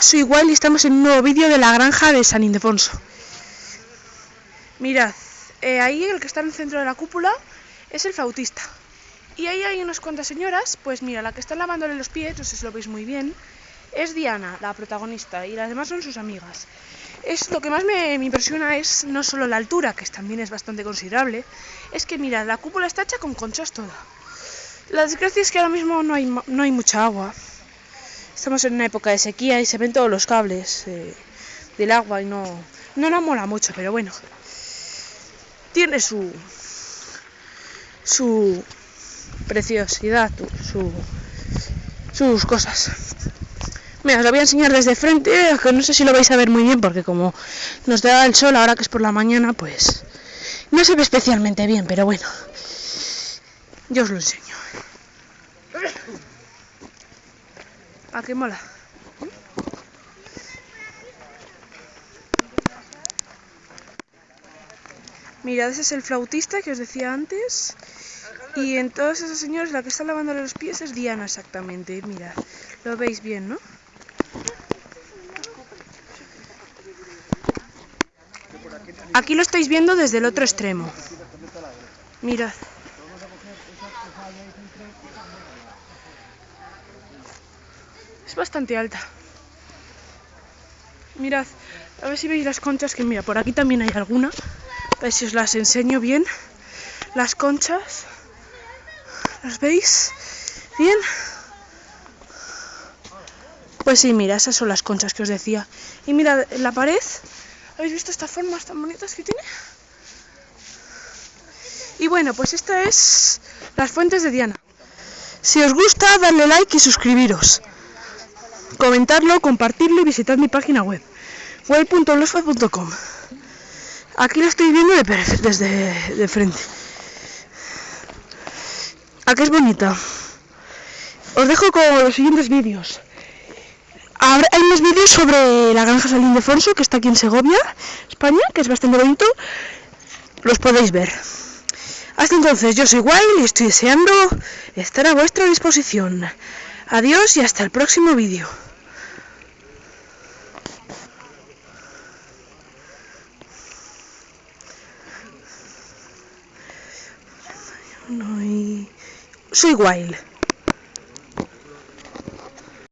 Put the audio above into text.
Soy y estamos en un nuevo vídeo de la granja de San Ildefonso. Mirad, eh, ahí el que está en el centro de la cúpula es el flautista. Y ahí hay unas cuantas señoras, pues mira, la que está lavándole los pies, no sé si lo veis muy bien, es Diana, la protagonista, y las demás son sus amigas. Es, lo que más me, me impresiona es no solo la altura, que también es bastante considerable, es que mirad, la cúpula está hecha con conchas toda. La desgracia es que ahora mismo no hay, no hay mucha agua. Estamos en una época de sequía y se ven todos los cables eh, del agua y no, no nos mola mucho, pero bueno. Tiene su su preciosidad, sus cosas. Mira, os lo voy a enseñar desde frente, aunque no sé si lo vais a ver muy bien porque como nos da el sol ahora que es por la mañana, pues no se ve especialmente bien, pero bueno. Yo os lo enseño. ¿A qué mola? Mirad, ese es el flautista que os decía antes. Y en todos esos señores la que está lavándole los pies es Diana exactamente. Mirad, lo veis bien, ¿no? Aquí lo estáis viendo desde el otro extremo. Mirad. Bastante alta. Mirad, a ver si veis las conchas, que mira, por aquí también hay alguna. A ver si os las enseño bien. Las conchas. ¿Las veis? ¿Bien? Pues sí, mira, esas son las conchas que os decía. Y mirad, en la pared, ¿habéis visto estas formas tan bonitas que tiene? Y bueno, pues esta es las fuentes de Diana. Si os gusta, darle like y suscribiros. Comentarlo, compartirlo y visitad mi página web web.blogspot.com Aquí lo estoy viendo de desde de frente. ¿A qué es bonita? Os dejo con los siguientes vídeos. Hay más vídeos sobre la granja San Ildefonso, que está aquí en Segovia, España, que es bastante bonito. Los podéis ver. Hasta entonces, yo soy Wild y estoy deseando estar a vuestra disposición. Adiós y hasta el próximo vídeo. Soy Wild.